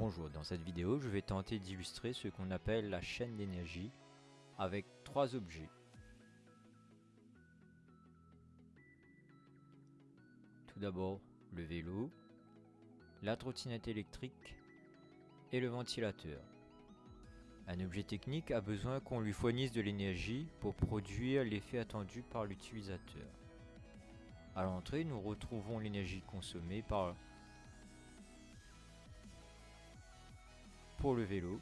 Bonjour, dans cette vidéo, je vais tenter d'illustrer ce qu'on appelle la chaîne d'énergie avec trois objets. Tout d'abord, le vélo, la trottinette électrique et le ventilateur. Un objet technique a besoin qu'on lui fournisse de l'énergie pour produire l'effet attendu par l'utilisateur. À l'entrée, nous retrouvons l'énergie consommée par pour le vélo,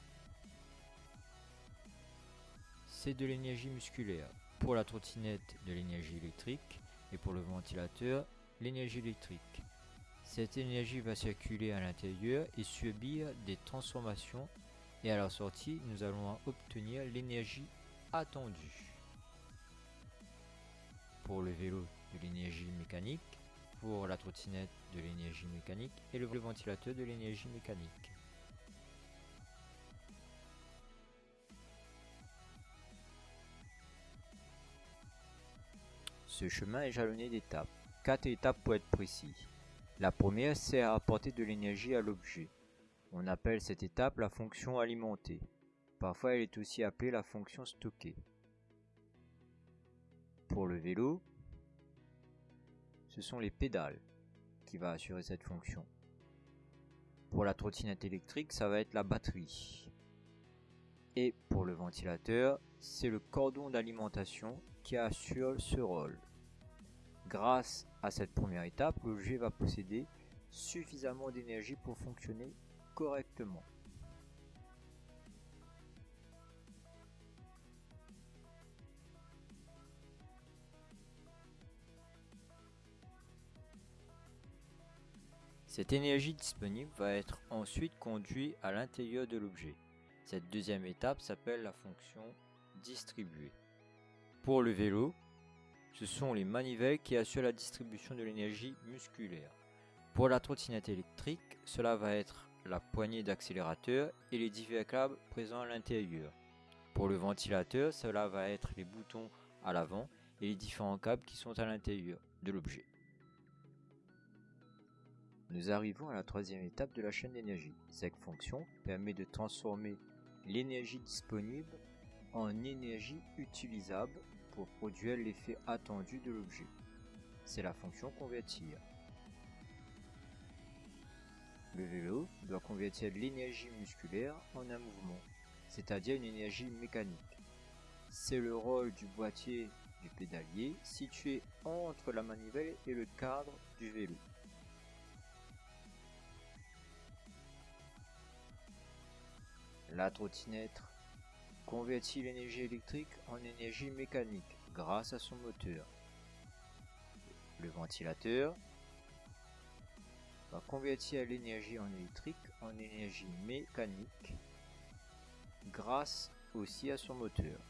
c'est de l'énergie musculaire. Pour la trottinette, de l'énergie électrique. Et pour le ventilateur, l'énergie électrique. Cette énergie va circuler à l'intérieur et subir des transformations. Et à la sortie, nous allons obtenir l'énergie attendue. Pour le vélo, de l'énergie mécanique. Pour la trottinette, de l'énergie mécanique. Et le ventilateur, de l'énergie mécanique. Ce chemin est jalonné d'étapes. Quatre étapes pour être précis. La première sert à apporter de l'énergie à l'objet. On appelle cette étape la fonction alimentée. Parfois elle est aussi appelée la fonction stockée. Pour le vélo, ce sont les pédales qui va assurer cette fonction. Pour la trottinette électrique, ça va être la batterie. Et pour le ventilateur, c'est le cordon d'alimentation qui assure ce rôle. Grâce à cette première étape, l'objet va posséder suffisamment d'énergie pour fonctionner correctement. Cette énergie disponible va être ensuite conduite à l'intérieur de l'objet. Cette deuxième étape s'appelle la fonction distribuée. Pour le vélo, ce sont les manivelles qui assurent la distribution de l'énergie musculaire. Pour la trottinette électrique, cela va être la poignée d'accélérateur et les divers câbles présents à l'intérieur. Pour le ventilateur, cela va être les boutons à l'avant et les différents câbles qui sont à l'intérieur de l'objet. Nous arrivons à la troisième étape de la chaîne d'énergie. Cette fonction permet de transformer l'énergie disponible en énergie utilisable pour produire l'effet attendu de l'objet. C'est la fonction convertir. Le vélo doit convertir l'énergie musculaire en un mouvement, c'est-à-dire une énergie mécanique. C'est le rôle du boîtier du pédalier situé entre la manivelle et le cadre du vélo. La trottinette convertit l'énergie électrique en énergie mécanique grâce à son moteur? Le ventilateur? Va convertir l'énergie en électrique en énergie mécanique grâce aussi à son moteur?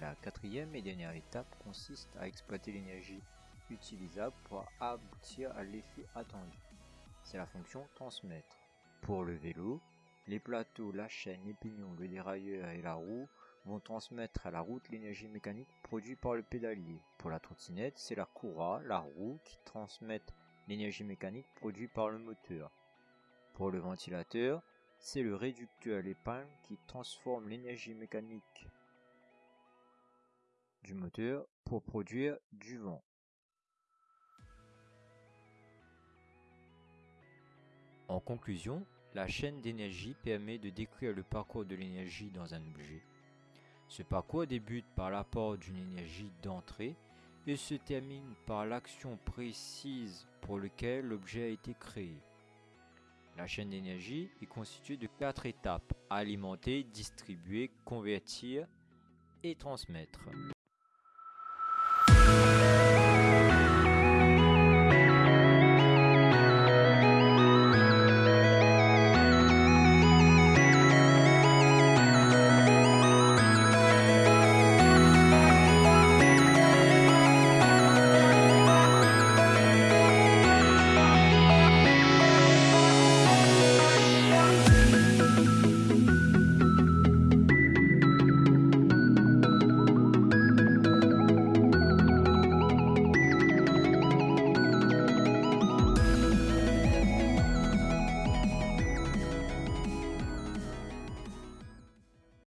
La quatrième et dernière étape consiste à exploiter l'énergie utilisable pour aboutir à l'effet attendu. C'est la fonction transmettre. Pour le vélo, les plateaux, la chaîne, les pignons, le dérailleur et la roue vont transmettre à la route l'énergie mécanique produite par le pédalier. Pour la trottinette, c'est la courroie, la roue qui transmettent l'énergie mécanique produite par le moteur. Pour le ventilateur, c'est le réducteur, l'épingle qui transforme l'énergie mécanique du moteur pour produire du vent. En conclusion, la chaîne d'énergie permet de décrire le parcours de l'énergie dans un objet. Ce parcours débute par l'apport d'une énergie d'entrée et se termine par l'action précise pour laquelle l'objet a été créé. La chaîne d'énergie est constituée de quatre étapes alimenter, distribuer, convertir et transmettre.